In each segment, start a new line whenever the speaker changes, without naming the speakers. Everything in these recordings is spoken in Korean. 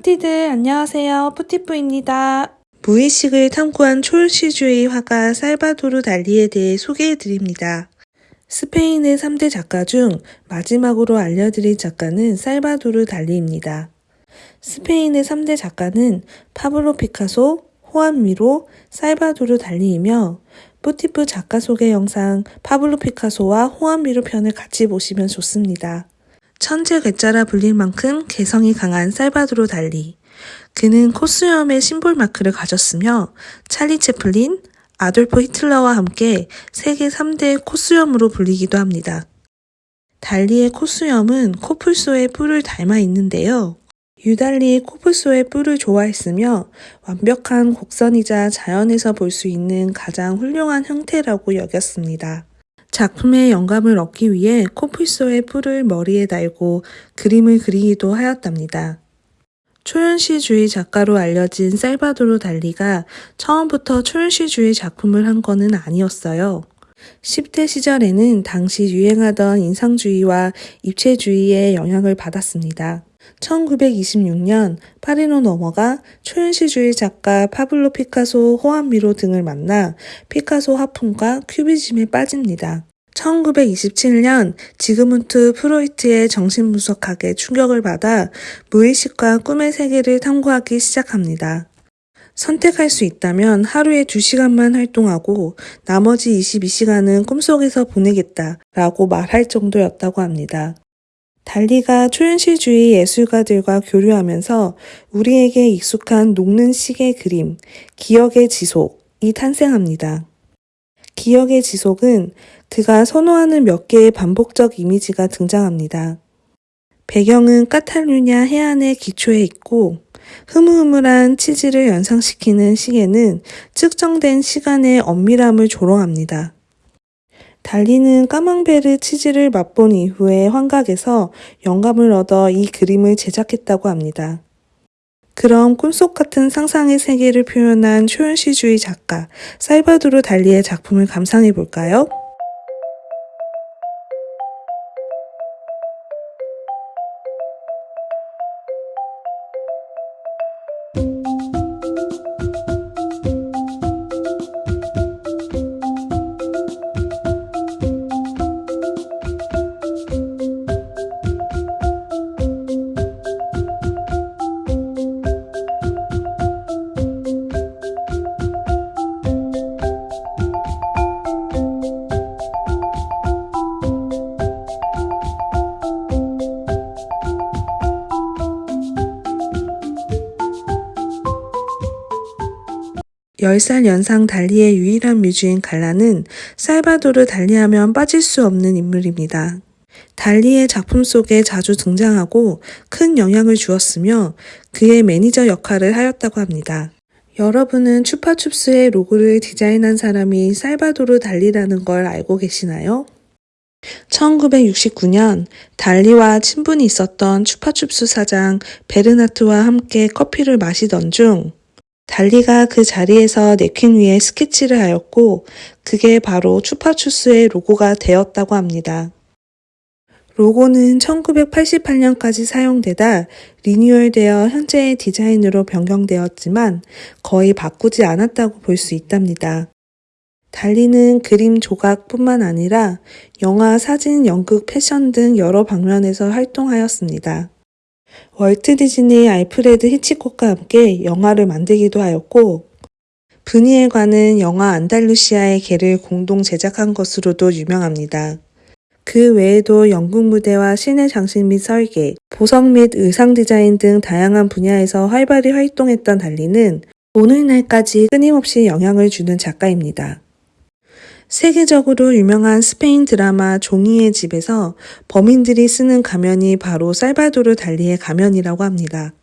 뿌띠들 안녕하세요. 뿌티뿌입니다. 무의식을 탐구한 초현시주의 화가 살바도르 달리에 대해 소개해드립니다. 스페인의 3대 작가 중 마지막으로 알려드릴 작가는 살바도르 달리입니다. 스페인의 3대 작가는 파블로 피카소, 호안 미로, 살바도르 달리이며 뿌티프 작가 소개 영상 파블로 피카소와 호안 미로 편을 같이 보시면 좋습니다. 천재 괴짜라 불릴 만큼 개성이 강한 살바도르 달리. 그는 코수염의 심볼 마크를 가졌으며 찰리 채플린, 아돌프 히틀러와 함께 세계 3대 코수염으로 불리기도 합니다. 달리의 코수염은 코뿔소의 뿔을 닮아 있는데요. 유달리 코뿔소의 뿔을 좋아했으며 완벽한 곡선이자 자연에서 볼 수 있는 가장 훌륭한 형태라고 여겼습니다. 작품의 영감을 얻기 위해 코뿔소의 뿔을 머리에 달고 그림을 그리기도 하였답니다. 초현시주의 작가로 알려진 살바도르 달리가 처음부터 초현시주의 작품을 한 것은 아니었어요. 10대 시절에는 당시 유행하던 인상주의와 입체주의의 영향을 받았습니다. 1926년 파리로 넘어가 초현시주의 작가 파블로 피카소, 호안 미로 등을 만나 피카소 화풍과 큐비즘에 빠집니다. 1927년 지그문트 프로이트의 정신분석학에 충격을 받아 무의식과 꿈의 세계를 탐구하기 시작합니다. 선택할 수 있다면 하루에 2시간만 활동하고 나머지 22시간은 꿈속에서 보내겠다 라고 말할 정도였다고 합니다. 달리가 초현실주의 예술가들과 교류하면서 우리에게 익숙한 녹는 시계 그림, 기억의 지속이 탄생합니다. 기억의 지속은 그가 선호하는 몇 개의 반복적 이미지가 등장합니다. 배경은 까탈루냐 해안의 기초에 있고 흐물흐물한 치즈를 연상시키는 시계는 측정된 시간의 엄밀함을 조롱합니다. 달리는 까망베르 치즈를 맛본 이후에 환각에서 영감을 얻어 이 그림을 제작했다고 합니다. 그럼 꿈속 같은 상상의 세계를 표현한 초현시주의 작가 살바도르 달리의 작품을 감상해 볼까요? 열살 연상 달리의 유일한 뮤즈인 갈라는 살바도르 달리하면 빠질 수 없는 인물입니다. 달리의 작품 속에 자주 등장하고 큰 영향을 주었으며 그의 매니저 역할을 하였다고 합니다. 여러분은 추파춥스의 로고를 디자인한 사람이 살바도르 달리라는 걸 알고 계시나요? 1969년 달리와 친분이 있었던 추파춥스 사장 베르나트와 함께 커피를 마시던 중 달리가 그 자리에서 냅킨 위에 스케치를 하였고 그게 바로 추파추스의 로고가 되었다고 합니다. 로고는 1988년까지 사용되다 리뉴얼되어 현재의 디자인으로 변경되었지만 거의 바꾸지 않았다고 볼 수 있답니다. 달리는 그림 조각뿐만 아니라 영화, 사진, 연극, 패션 등 여러 방면에서 활동하였습니다. 월트 디즈니 알프레드 히치콕과 함께 영화를 만들기도 하였고 브니엘과는 영화 안달루시아의 개를 공동 제작한 것으로도 유명합니다. 그 외에도 연극 무대와 시내 장식 및 설계, 보석 및 의상 디자인 등 다양한 분야에서 활발히 활동했던 달리는 오늘날까지 끊임없이 영향을 주는 작가입니다. 세계적으로 유명한 스페인 드라마 종이의 집에서 범인들이 쓰는 가면이 바로 살바도르 달리의 가면이라고 합니다.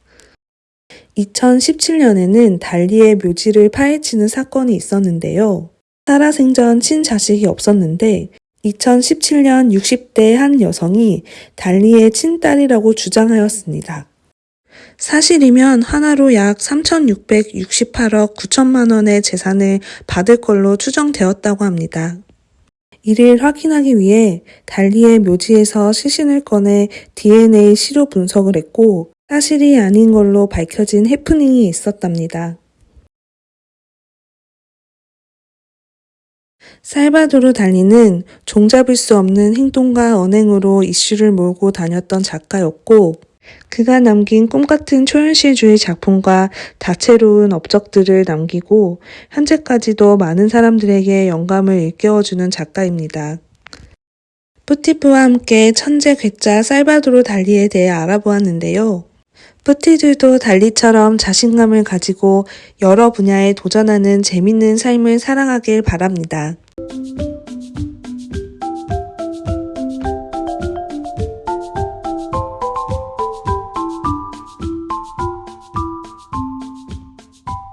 2017년에는 달리의 묘지를 파헤치는 사건이 있었는데요. 살아생전 친자식이 없었는데 2017년 60대 한 여성이 달리의 친딸이라고 주장하였습니다. 사실이면 하나로 약 3,668억 9천만 원의 재산을 받을 걸로 추정되었다고 합니다. 이를 확인하기 위해 달리의 묘지에서 시신을 꺼내 DNA 시료 분석을 했고 사실이 아닌 걸로 밝혀진 해프닝이 있었답니다. 살바도르 달리는 종잡을 수 없는 행동과 언행으로 이슈를 몰고 다녔던 작가였고 그가 남긴 꿈같은 초현실주의 작품과 다채로운 업적들을 남기고 현재까지도 많은 사람들에게 영감을 일깨워주는 작가입니다. 뿌티프와 함께 천재 괴짜 살바도르 달리에 대해 알아보았는데요. 뿌티들도 달리처럼 자신감을 가지고 여러 분야에 도전하는 재밌는 삶을 살아가길 바랍니다.